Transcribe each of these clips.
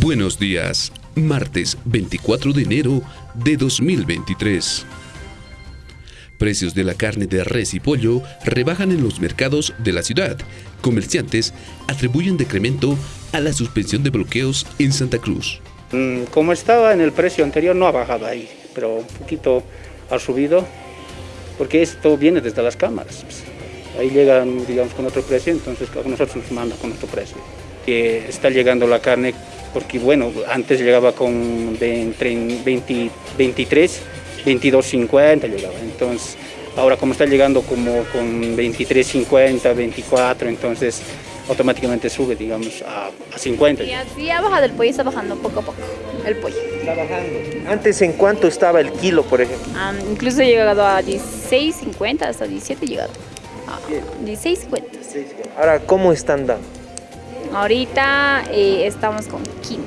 Buenos días, martes 24 de enero de 2023. Precios de la carne de res y pollo rebajan en los mercados de la ciudad. Comerciantes atribuyen decremento a la suspensión de bloqueos en Santa Cruz. Mm, Como estaba en el precio anterior no ha bajado ahí, pero un poquito ha subido, porque esto viene desde las cámaras. Ahí llegan, digamos, con otro precio, entonces nosotros nos mandan con otro precio. Que está llegando la carne, porque bueno, antes llegaba con de entre 20, 23, 22.50 llegaba, entonces ahora como está llegando como con 23.50, 24, entonces automáticamente sube, digamos, a, a 50. Y así ha bajado el pollo, está bajando poco a poco el pollo. Está bajando. Antes, ¿en cuánto estaba el kilo, por ejemplo? Ah, incluso ha llegado a 16.50, hasta 17 ha llegado. Ah, 16.50. Ahora, ¿cómo están dando? Ahorita eh, estamos con 15.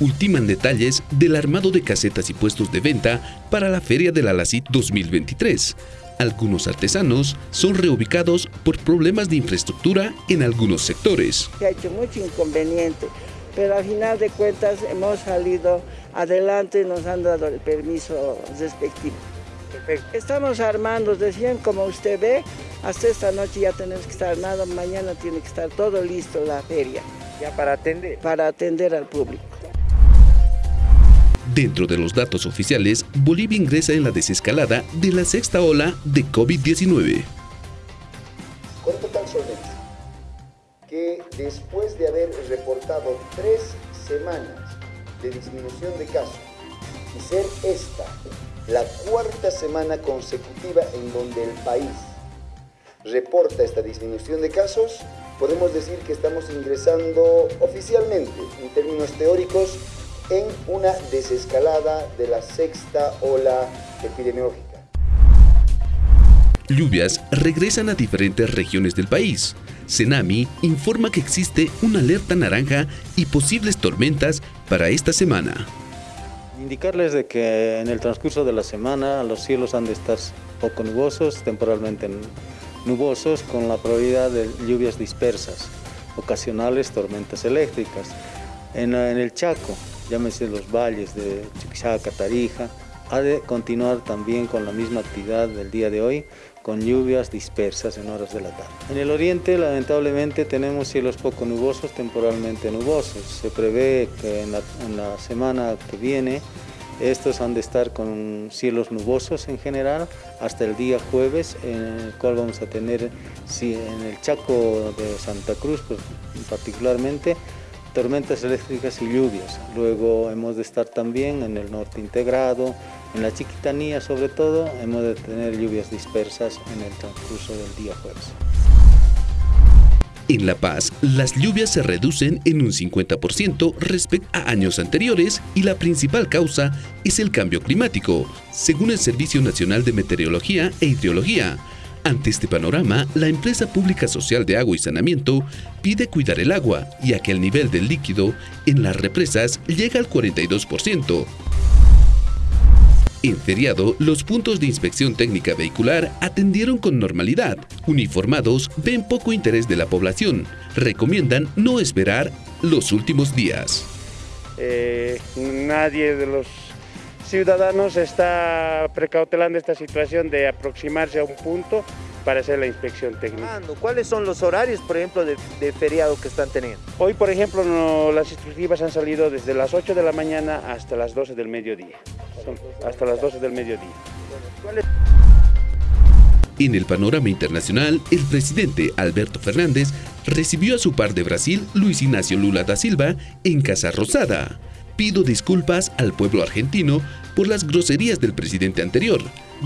Ultiman detalles del armado de casetas y puestos de venta para la Feria de la LACIT 2023. Algunos artesanos son reubicados por problemas de infraestructura en algunos sectores. Se ha hecho mucho inconveniente, pero al final de cuentas hemos salido adelante y nos han dado el permiso respectivo. Estamos armando, decían como usted ve, hasta esta noche ya tenemos que estar armados, mañana tiene que estar todo listo la feria Ya para atender. para atender al público. Dentro de los datos oficiales, Bolivia ingresa en la desescalada de la sexta ola de COVID-19. con total solvencia, que después de haber reportado tres semanas de disminución de casos y ser esta la cuarta semana consecutiva en donde el país reporta esta disminución de casos, podemos decir que estamos ingresando oficialmente, en términos teóricos, en una desescalada de la sexta ola epidemiológica. Lluvias regresan a diferentes regiones del país. Senami informa que existe una alerta naranja y posibles tormentas para esta semana. Indicarles de que en el transcurso de la semana los cielos han de estar poco nubosos, temporalmente nubosos, con la probabilidad de lluvias dispersas, ocasionales tormentas eléctricas. En, en el Chaco, llámese los valles de Chuquisaca, Tarija, ha de continuar también con la misma actividad del día de hoy, con lluvias dispersas en horas de la tarde. En el oriente, lamentablemente, tenemos cielos poco nubosos, temporalmente nubosos. Se prevé que en la semana que viene estos han de estar con cielos nubosos en general hasta el día jueves, en el cual vamos a tener si en el Chaco de Santa Cruz, pues, particularmente, tormentas eléctricas y lluvias. Luego hemos de estar también en el norte integrado, en la Chiquitanía sobre todo, hemos de tener lluvias dispersas en el transcurso del día jueves. En La Paz, las lluvias se reducen en un 50% respecto a años anteriores y la principal causa es el cambio climático, según el Servicio Nacional de Meteorología e Hidrología. Ante este panorama, la empresa pública social de agua y saneamiento pide cuidar el agua, ya que el nivel del líquido en las represas llega al 42%. En feriado, los puntos de inspección técnica vehicular atendieron con normalidad. Uniformados ven poco interés de la población. Recomiendan no esperar los últimos días. Eh, nadie de los ciudadanos está precautelando esta situación de aproximarse a un punto para hacer la inspección técnica. ¿Cuáles son los horarios, por ejemplo, de, de feriado que están teniendo? Hoy, por ejemplo, no- las instructivas han salido desde las 8 de la mañana hasta las 12 del mediodía. Son hasta las 12 del mediodía. En el panorama internacional, el presidente Alberto Fernández recibió a su par de Brasil, Luis Ignacio Lula da Silva, en Casa Rosada. Pido disculpas al pueblo argentino por las groserías del presidente anterior,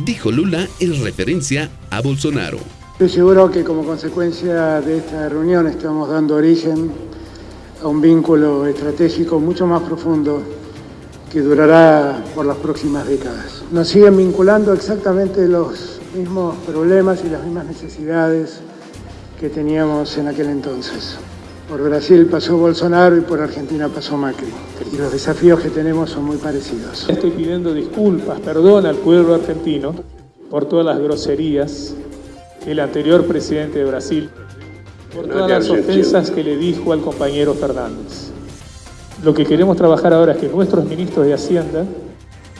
dijo Lula en referencia a Bolsonaro. Estoy seguro que como consecuencia de esta reunión estamos dando origen a un vínculo estratégico mucho más profundo que durará por las próximas décadas. Nos siguen vinculando exactamente los mismos problemas y las mismas necesidades que teníamos en aquel entonces. Por Brasil pasó Bolsonaro y por Argentina pasó Macri. Y los desafíos que tenemos son muy parecidos. Estoy pidiendo disculpas, perdón al pueblo argentino por todas las groserías que el anterior presidente de Brasil por todas las ofensas que le dijo al compañero Fernández. Lo que queremos trabajar ahora es que nuestros ministros de Hacienda,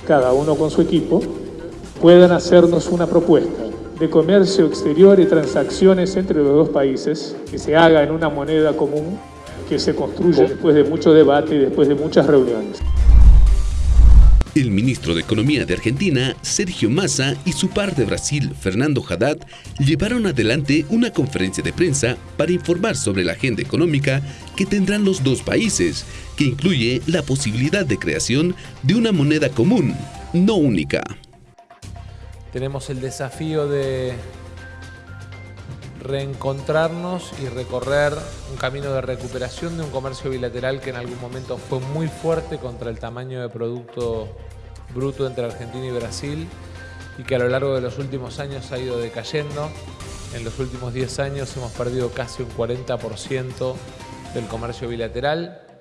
cada uno con su equipo, puedan hacernos una propuesta de comercio exterior y transacciones entre los dos países, que se haga en una moneda común, que se construya después de mucho debate y después de muchas reuniones. El ministro de Economía de Argentina, Sergio Massa, y su par de Brasil, Fernando Haddad, llevaron adelante una conferencia de prensa para informar sobre la agenda económica que tendrán los dos países, que incluye la posibilidad de creación de una moneda común, no única. Tenemos el desafío de reencontrarnos y recorrer un camino de recuperación de un comercio bilateral que en algún momento fue muy fuerte contra el tamaño de producto bruto entre Argentina y Brasil y que a lo largo de los últimos años ha ido decayendo. En los últimos 10 años hemos perdido casi un 40% del comercio bilateral